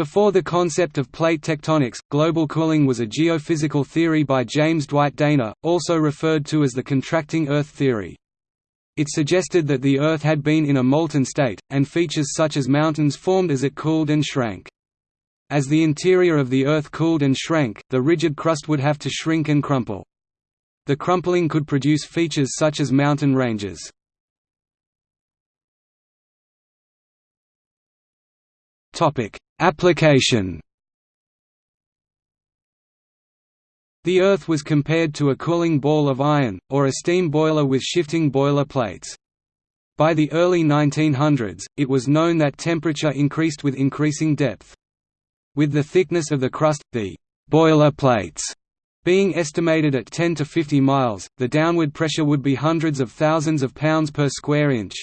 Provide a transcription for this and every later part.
Before the concept of plate tectonics, global cooling was a geophysical theory by James Dwight Dana, also referred to as the contracting Earth theory. It suggested that the Earth had been in a molten state, and features such as mountains formed as it cooled and shrank. As the interior of the Earth cooled and shrank, the rigid crust would have to shrink and crumple. The crumpling could produce features such as mountain ranges. Application The Earth was compared to a cooling ball of iron, or a steam boiler with shifting boiler plates. By the early 1900s, it was known that temperature increased with increasing depth. With the thickness of the crust, the «boiler plates» being estimated at 10 to 50 miles, the downward pressure would be hundreds of thousands of pounds per square inch.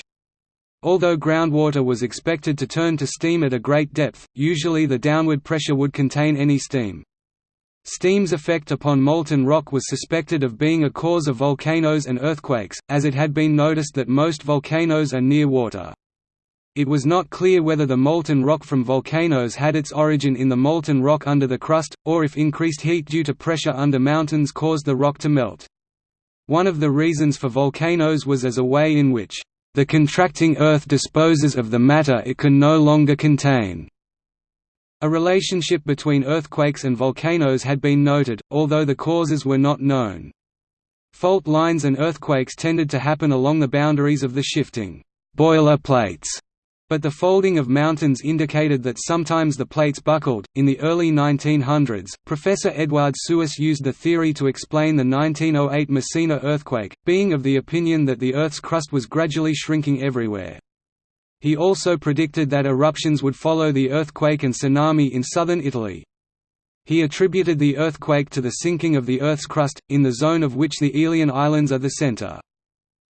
Although groundwater was expected to turn to steam at a great depth, usually the downward pressure would contain any steam. Steam's effect upon molten rock was suspected of being a cause of volcanoes and earthquakes, as it had been noticed that most volcanoes are near water. It was not clear whether the molten rock from volcanoes had its origin in the molten rock under the crust, or if increased heat due to pressure under mountains caused the rock to melt. One of the reasons for volcanoes was as a way in which the contracting Earth disposes of the matter it can no longer contain. A relationship between earthquakes and volcanoes had been noted, although the causes were not known. Fault lines and earthquakes tended to happen along the boundaries of the shifting boiler plates but the folding of mountains indicated that sometimes the plates buckled. In the early 1900s, Professor Eduard Suess used the theory to explain the 1908 Messina earthquake, being of the opinion that the Earth's crust was gradually shrinking everywhere. He also predicted that eruptions would follow the earthquake and tsunami in southern Italy. He attributed the earthquake to the sinking of the Earth's crust, in the zone of which the Aeolian Islands are the center.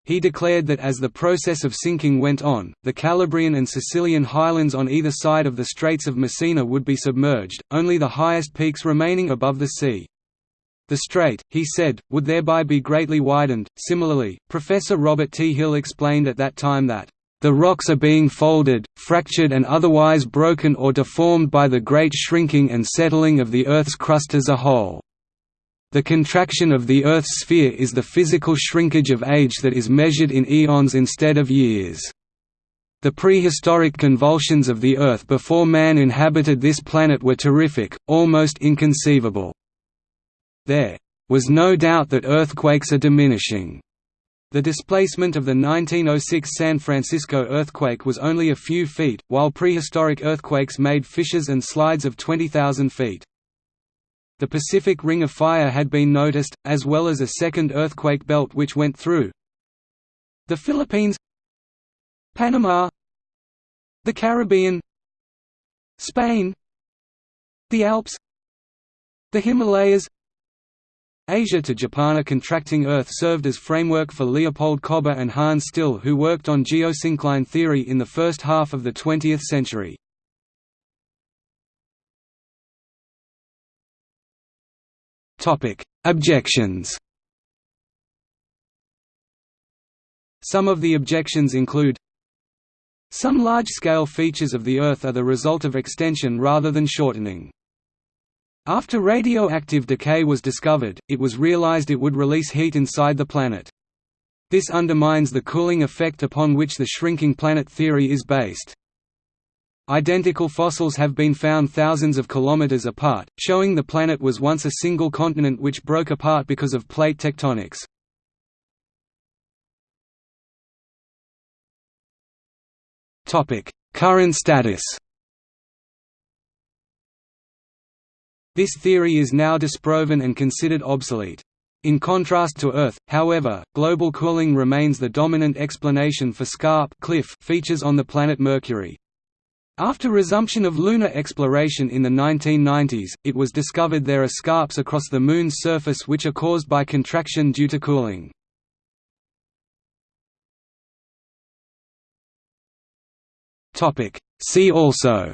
He declared that as the process of sinking went on, the Calabrian and Sicilian highlands on either side of the Straits of Messina would be submerged, only the highest peaks remaining above the sea. The strait, he said, would thereby be greatly widened. Similarly, Professor Robert T. Hill explained at that time that the rocks are being folded, fractured and otherwise broken or deformed by the great shrinking and settling of the Earth's crust as a whole. The contraction of the Earth's sphere is the physical shrinkage of age that is measured in eons instead of years. The prehistoric convulsions of the Earth before man inhabited this planet were terrific, almost inconceivable. There was no doubt that earthquakes are diminishing. The displacement of the 1906 San Francisco earthquake was only a few feet, while prehistoric earthquakes made fissures and slides of 20,000 feet. The Pacific Ring of Fire had been noticed, as well as a second earthquake belt which went through the Philippines Panama the Caribbean Spain the Alps the Himalayas Asia to Japan a contracting Earth served as framework for Leopold Kober and Hans Stille who worked on geosyncline theory in the first half of the 20th century. Topic: Objections. Some of the objections include Some large-scale features of the Earth are the result of extension rather than shortening. After radioactive decay was discovered, it was realized it would release heat inside the planet. This undermines the cooling effect upon which the shrinking planet theory is based. Identical fossils have been found thousands of kilometers apart, showing the planet was once a single continent which broke apart because of plate tectonics. Current status This theory is now disproven and considered obsolete. In contrast to Earth, however, global cooling remains the dominant explanation for scarp cliff features on the planet Mercury. After resumption of lunar exploration in the 1990s, it was discovered there are scarps across the Moon's surface which are caused by contraction due to cooling. See also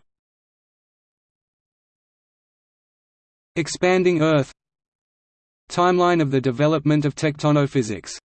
Expanding Earth Timeline of the development of tectonophysics